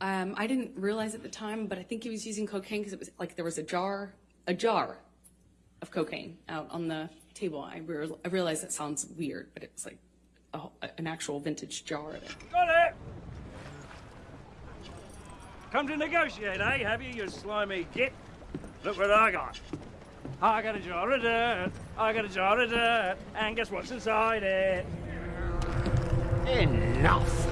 Um, I didn't realize at the time, but I think he was using cocaine because it was like there was a jar, a jar of cocaine out on the table. I, re- I realize that sounds weird, but it was like a, an actual vintage jar of it. Got it! Come to negotiate, eh? Have you, you slimy git? Look what I got. I got a jar of dirt. I got a jar of dirt. And guess what's inside it? Enough!